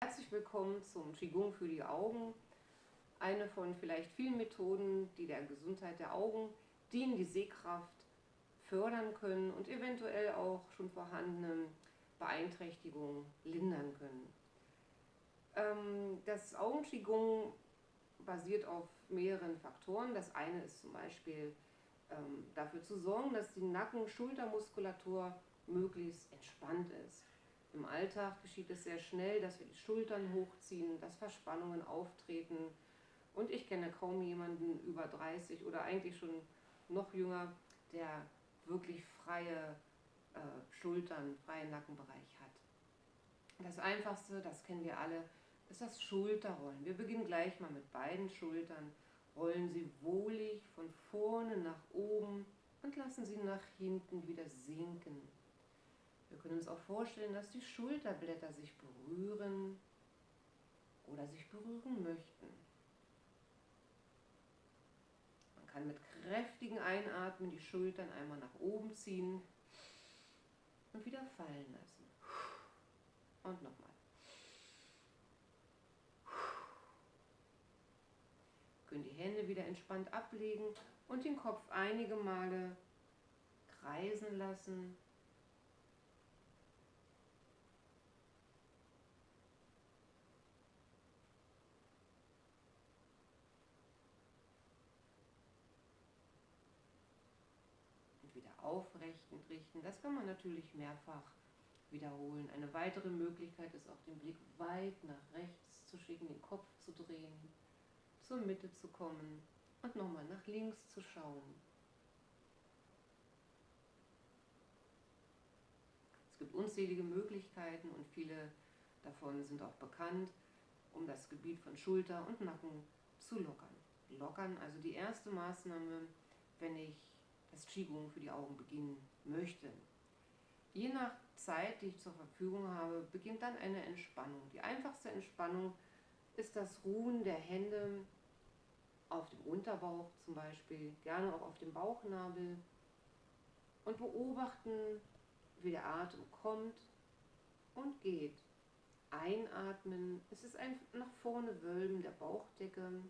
Herzlich willkommen zum Qigong für die Augen. Eine von vielleicht vielen Methoden, die der Gesundheit der Augen dienen, die Sehkraft fördern können und eventuell auch schon vorhandene Beeinträchtigungen lindern können. Ähm, das Augen-Qigong basiert auf mehreren Faktoren. Das eine ist zum Beispiel ähm, dafür zu sorgen, dass die Nacken-Schultermuskulatur möglichst entspannt ist. Im Alltag geschieht es sehr schnell, dass wir die Schultern hochziehen, dass Verspannungen auftreten. Und ich kenne kaum jemanden über 30 oder eigentlich schon noch jünger, der wirklich freie äh, Schultern, freien Nackenbereich hat. Das Einfachste, das kennen wir alle, ist das Schulterrollen. Wir beginnen gleich mal mit beiden Schultern. Rollen Sie wohlig von vorne nach oben und lassen Sie nach hinten wieder sinken. Wir können uns auch vorstellen, dass die Schulterblätter sich berühren oder sich berühren möchten. Man kann mit kräftigen Einatmen die Schultern einmal nach oben ziehen und wieder fallen lassen. Und nochmal. Können die Hände wieder entspannt ablegen und den Kopf einige Male kreisen lassen wieder aufrecht und richten. Das kann man natürlich mehrfach wiederholen. Eine weitere Möglichkeit ist auch den Blick weit nach rechts zu schicken, den Kopf zu drehen, zur Mitte zu kommen und nochmal nach links zu schauen. Es gibt unzählige Möglichkeiten und viele davon sind auch bekannt, um das Gebiet von Schulter und Nacken zu lockern. Lockern, also die erste Maßnahme, wenn ich das Qigong für die Augen beginnen möchte. Je nach Zeit, die ich zur Verfügung habe, beginnt dann eine Entspannung. Die einfachste Entspannung ist das Ruhen der Hände auf dem Unterbauch zum Beispiel, gerne auch auf dem Bauchnabel und beobachten, wie der Atem kommt und geht. Einatmen, es ist ein nach vorne Wölben der Bauchdecke.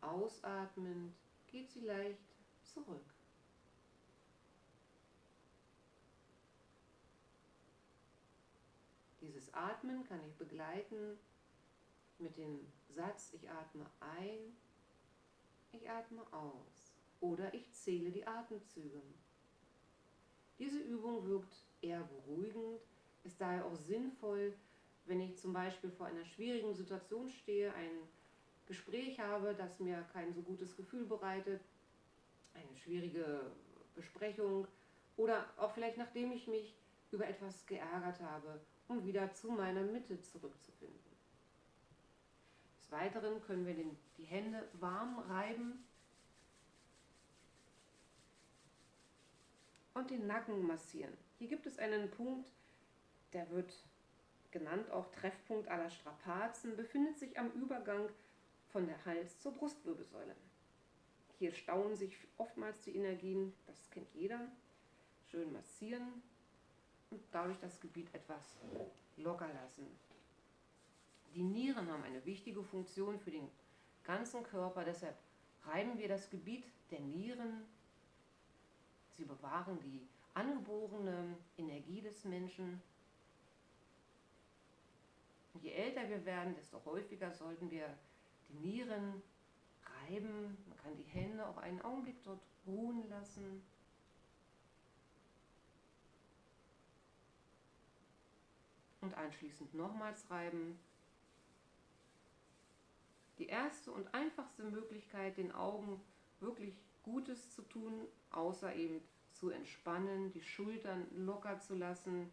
Ausatmend geht sie leicht zurück. Dieses Atmen kann ich begleiten mit dem Satz, ich atme ein, ich atme aus oder ich zähle die Atemzüge. Diese Übung wirkt eher beruhigend, ist daher auch sinnvoll, wenn ich zum Beispiel vor einer schwierigen Situation stehe, ein Gespräch habe, das mir kein so gutes Gefühl bereitet, eine schwierige Besprechung oder auch vielleicht nachdem ich mich über etwas geärgert habe, um wieder zu meiner Mitte zurückzufinden. Des Weiteren können wir den, die Hände warm reiben und den Nacken massieren. Hier gibt es einen Punkt, der wird genannt auch Treffpunkt aller Strapazen, befindet sich am Übergang von der Hals zur Brustwirbelsäule. Hier stauen sich oftmals die Energien, das kennt jeder. Schön massieren und dadurch das Gebiet etwas locker lassen. Die Nieren haben eine wichtige Funktion für den ganzen Körper, deshalb reiben wir das Gebiet der Nieren. Sie bewahren die angeborene Energie des Menschen. Je älter wir werden, desto häufiger sollten wir die Nieren reiben. Man kann die Hände auch einen Augenblick dort ruhen lassen. Und anschließend nochmals reiben. Die erste und einfachste Möglichkeit, den Augen wirklich Gutes zu tun, außer eben zu entspannen, die Schultern locker zu lassen,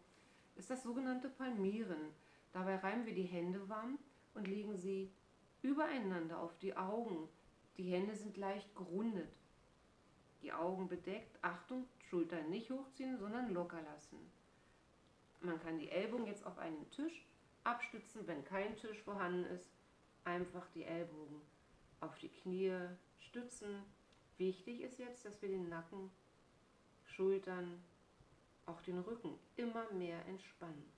ist das sogenannte Palmieren. Dabei reiben wir die Hände warm und legen sie übereinander auf die Augen. Die Hände sind leicht gerundet. Die Augen bedeckt. Achtung, Schultern nicht hochziehen, sondern locker lassen. Man kann die Ellbogen jetzt auf einen Tisch abstützen, wenn kein Tisch vorhanden ist. Einfach die Ellbogen auf die Knie stützen. Wichtig ist jetzt, dass wir den Nacken, Schultern, auch den Rücken immer mehr entspannen.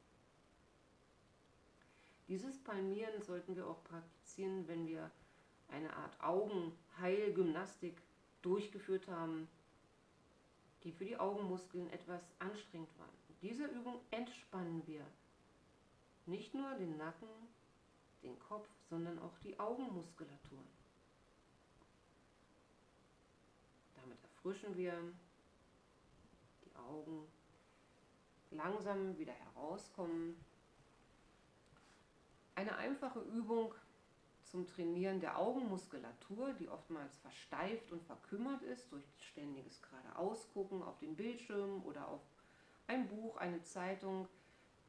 Dieses Palmieren sollten wir auch praktizieren, wenn wir eine Art Augenheilgymnastik durchgeführt haben, die für die Augenmuskeln etwas anstrengend waren. In dieser Übung entspannen wir nicht nur den Nacken, den Kopf, sondern auch die Augenmuskulatur. Damit erfrischen wir die Augen, langsam wieder herauskommen. Eine einfache Übung zum Trainieren der Augenmuskulatur, die oftmals versteift und verkümmert ist durch ständiges geradeausgucken auf den Bildschirm oder auf ein Buch, eine Zeitung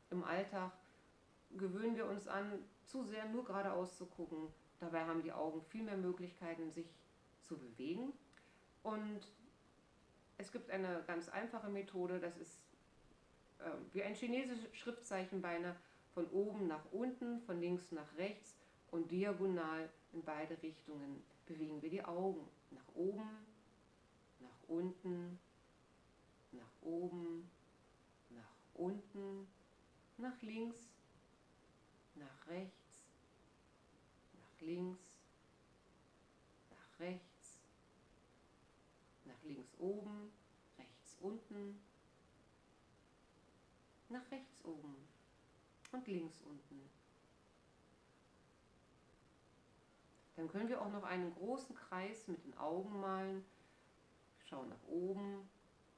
im Alltag, gewöhnen wir uns an, zu sehr nur geradeaus zu gucken. Dabei haben die Augen viel mehr Möglichkeiten, sich zu bewegen. Und es gibt eine ganz einfache Methode, das ist äh, wie ein chinesisches Schriftzeichen beinahe von oben nach unten, von links nach rechts und diagonal in beide Richtungen bewegen wir die Augen. Nach oben, nach unten, nach oben, nach unten, nach links, nach rechts, nach links, nach rechts, nach links oben, rechts unten, nach rechts oben und links unten. Dann können wir auch noch einen großen Kreis mit den Augen malen. Schauen nach oben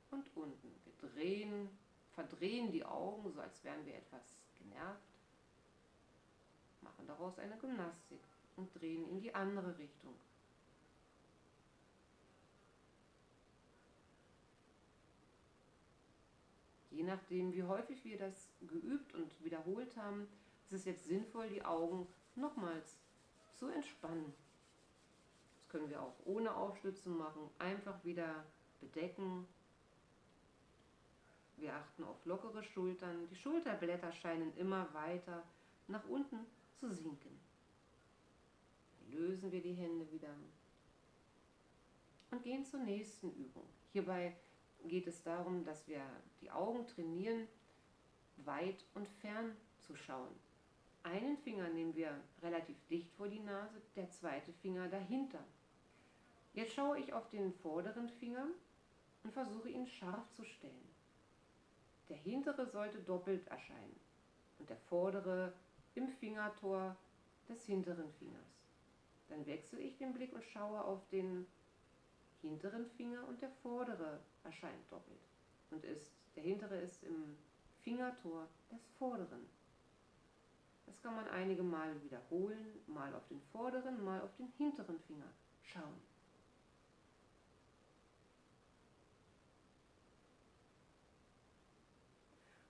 und unten. Wir drehen, verdrehen die Augen, so als wären wir etwas genervt. Machen daraus eine Gymnastik und drehen in die andere Richtung. Je nachdem, wie häufig wir das geübt und wiederholt haben, ist es jetzt sinnvoll, die Augen nochmals zu entspannen. Das können wir auch ohne Aufstützen machen, einfach wieder bedecken. Wir achten auf lockere Schultern. Die Schulterblätter scheinen immer weiter nach unten zu sinken. Lösen wir die Hände wieder und gehen zur nächsten Übung. Hierbei geht es darum, dass wir die Augen trainieren, weit und fern zu schauen. Einen Finger nehmen wir relativ dicht vor die Nase, der zweite Finger dahinter. Jetzt schaue ich auf den vorderen Finger und versuche ihn scharf zu stellen. Der hintere sollte doppelt erscheinen und der vordere im Fingertor des hinteren Fingers. Dann wechsle ich den Blick und schaue auf den hinteren Finger und der vordere erscheint doppelt und ist, der hintere ist im Fingertor des vorderen. Das kann man einige Male wiederholen, mal auf den vorderen, mal auf den hinteren Finger schauen.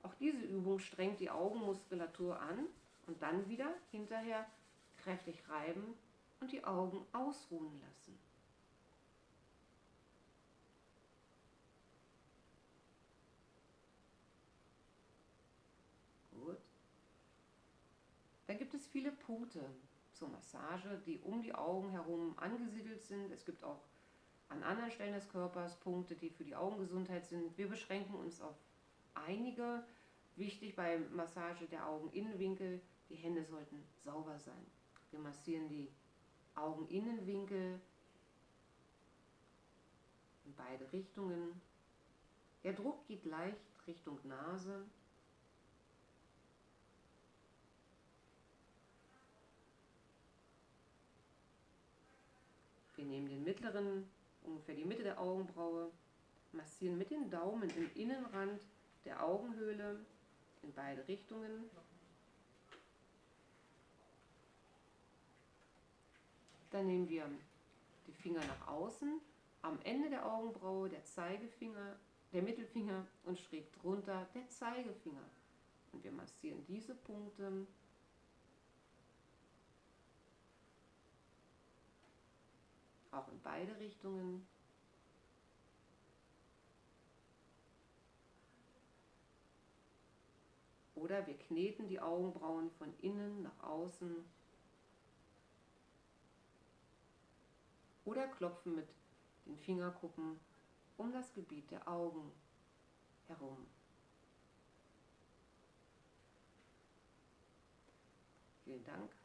Auch diese Übung strengt die Augenmuskulatur an und dann wieder hinterher kräftig reiben und die Augen ausruhen lassen. Dann gibt es viele Punkte zur Massage, die um die Augen herum angesiedelt sind. Es gibt auch an anderen Stellen des Körpers Punkte, die für die Augengesundheit sind. Wir beschränken uns auf einige. Wichtig bei Massage der Augeninnenwinkel, die Hände sollten sauber sein. Wir massieren die Augeninnenwinkel in beide Richtungen. Der Druck geht leicht Richtung Nase. Wir nehmen den mittleren, ungefähr die Mitte der Augenbraue, massieren mit den Daumen im Innenrand der Augenhöhle in beide Richtungen. Dann nehmen wir die Finger nach außen, am Ende der Augenbraue der Zeigefinger, der Mittelfinger und schräg drunter der Zeigefinger. Und wir massieren diese Punkte auch in beide Richtungen. Oder wir kneten die Augenbrauen von innen nach außen. Oder klopfen mit den Fingerkuppen um das Gebiet der Augen herum. Vielen Dank.